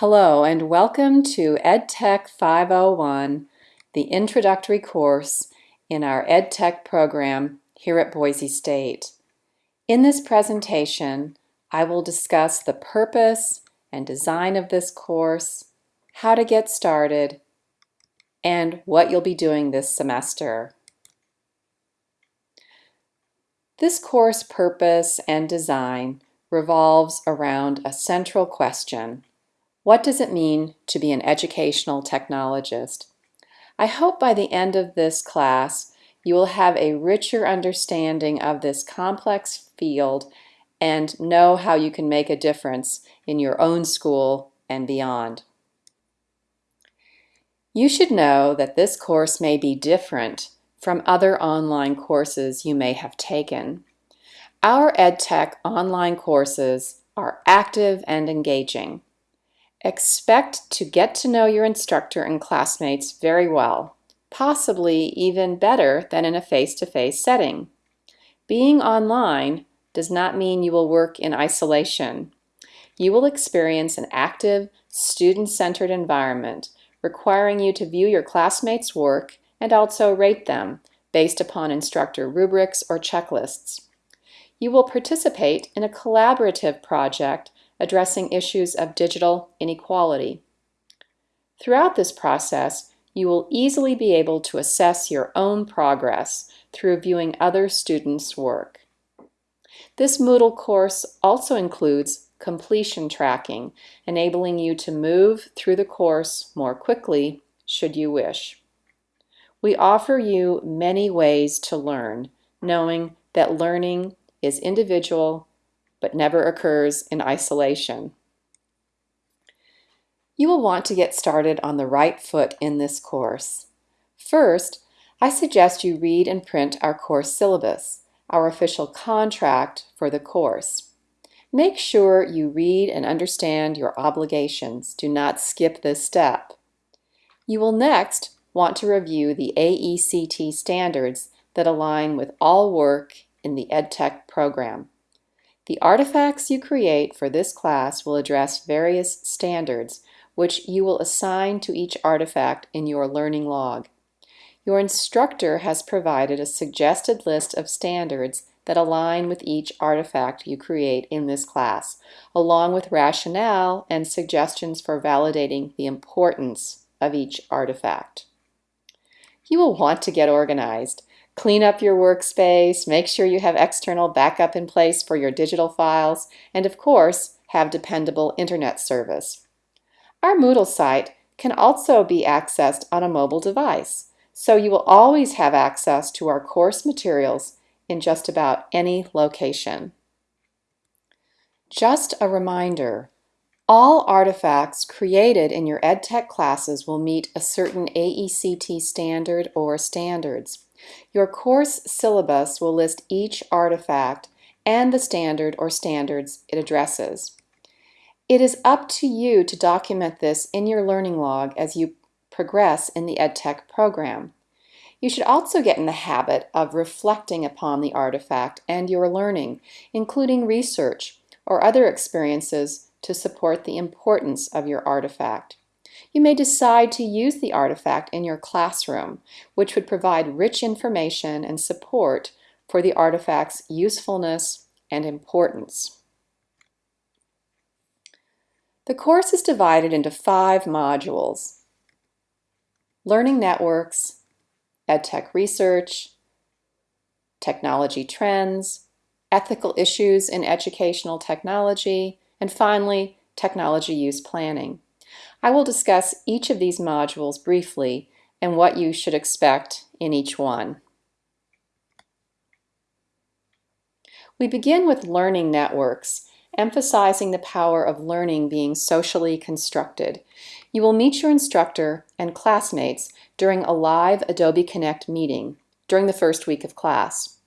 Hello and welcome to EdTech 501, the introductory course in our EdTech program here at Boise State. In this presentation, I will discuss the purpose and design of this course, how to get started, and what you'll be doing this semester. This course purpose and design revolves around a central question. What does it mean to be an educational technologist? I hope by the end of this class you will have a richer understanding of this complex field and know how you can make a difference in your own school and beyond. You should know that this course may be different from other online courses you may have taken. Our EdTech online courses are active and engaging. Expect to get to know your instructor and classmates very well, possibly even better than in a face-to-face -face setting. Being online does not mean you will work in isolation. You will experience an active, student-centered environment requiring you to view your classmates' work and also rate them based upon instructor rubrics or checklists. You will participate in a collaborative project addressing issues of digital inequality. Throughout this process, you will easily be able to assess your own progress through viewing other students' work. This Moodle course also includes completion tracking, enabling you to move through the course more quickly should you wish. We offer you many ways to learn, knowing that learning is individual but never occurs in isolation. You will want to get started on the right foot in this course. First, I suggest you read and print our course syllabus, our official contract for the course. Make sure you read and understand your obligations. Do not skip this step. You will next want to review the AECT standards that align with all work in the EdTech program. The artifacts you create for this class will address various standards which you will assign to each artifact in your learning log. Your instructor has provided a suggested list of standards that align with each artifact you create in this class, along with rationale and suggestions for validating the importance of each artifact. You will want to get organized. Clean up your workspace, make sure you have external backup in place for your digital files, and of course, have dependable internet service. Our Moodle site can also be accessed on a mobile device, so you will always have access to our course materials in just about any location. Just a reminder, all artifacts created in your EdTech classes will meet a certain AECT standard or standards. Your course syllabus will list each artifact and the standard or standards it addresses. It is up to you to document this in your learning log as you progress in the EdTech program. You should also get in the habit of reflecting upon the artifact and your learning, including research or other experiences to support the importance of your artifact. You may decide to use the artifact in your classroom, which would provide rich information and support for the artifact's usefulness and importance. The course is divided into five modules. Learning Networks, EdTech Research, Technology Trends, Ethical Issues in Educational Technology, and finally, Technology Use Planning. I will discuss each of these modules briefly and what you should expect in each one. We begin with learning networks, emphasizing the power of learning being socially constructed. You will meet your instructor and classmates during a live Adobe Connect meeting during the first week of class.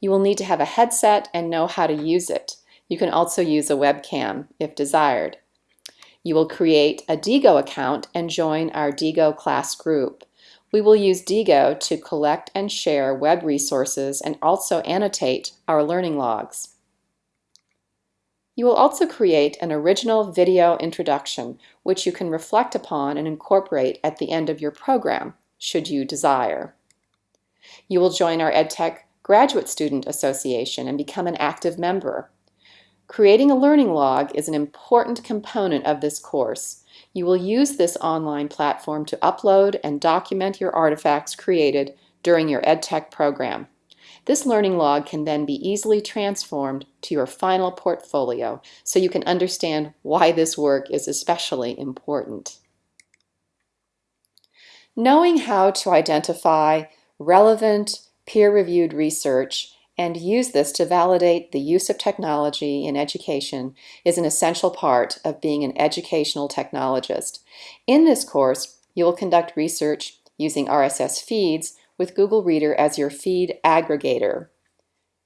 You will need to have a headset and know how to use it. You can also use a webcam if desired. You will create a Diigo account and join our Diigo class group. We will use Diigo to collect and share web resources and also annotate our learning logs. You will also create an original video introduction, which you can reflect upon and incorporate at the end of your program, should you desire. You will join our EdTech Graduate Student Association and become an active member. Creating a learning log is an important component of this course. You will use this online platform to upload and document your artifacts created during your EdTech program. This learning log can then be easily transformed to your final portfolio so you can understand why this work is especially important. Knowing how to identify relevant, peer-reviewed research and use this to validate the use of technology in education is an essential part of being an educational technologist. In this course, you will conduct research using RSS feeds with Google Reader as your feed aggregator.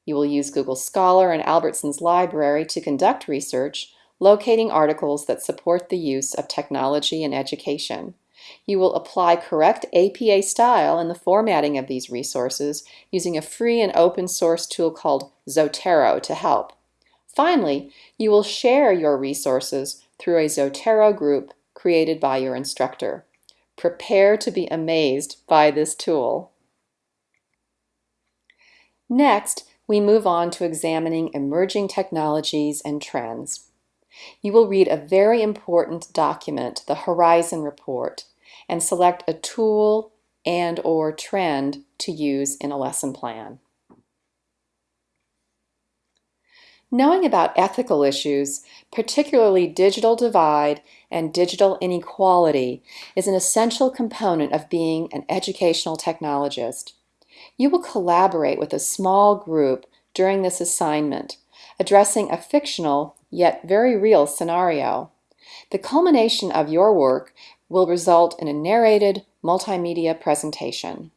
You will use Google Scholar and Albertsons Library to conduct research, locating articles that support the use of technology in education. You will apply correct APA style in the formatting of these resources using a free and open source tool called Zotero to help. Finally, you will share your resources through a Zotero group created by your instructor. Prepare to be amazed by this tool. Next, we move on to examining emerging technologies and trends. You will read a very important document, the Horizon Report, and select a tool and or trend to use in a lesson plan. Knowing about ethical issues, particularly digital divide and digital inequality, is an essential component of being an educational technologist. You will collaborate with a small group during this assignment, addressing a fictional yet very real scenario. The culmination of your work will result in a narrated multimedia presentation.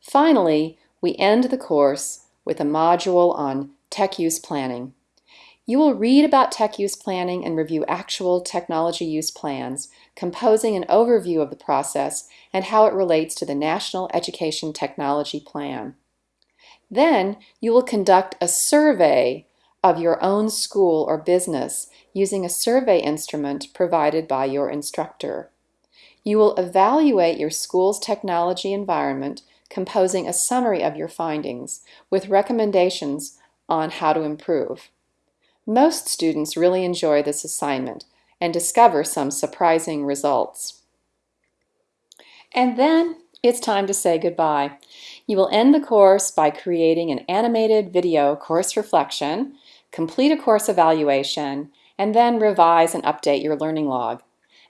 Finally, we end the course with a module on tech use planning. You will read about tech use planning and review actual technology use plans, composing an overview of the process and how it relates to the National Education Technology Plan. Then you will conduct a survey of your own school or business using a survey instrument provided by your instructor. You will evaluate your school's technology environment, composing a summary of your findings with recommendations on how to improve. Most students really enjoy this assignment and discover some surprising results. And then it's time to say goodbye. You will end the course by creating an animated video course reflection, complete a course evaluation, and then revise and update your learning log.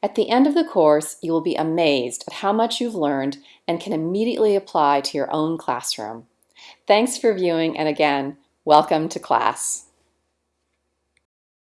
At the end of the course, you will be amazed at how much you've learned and can immediately apply to your own classroom. Thanks for viewing and again, welcome to class.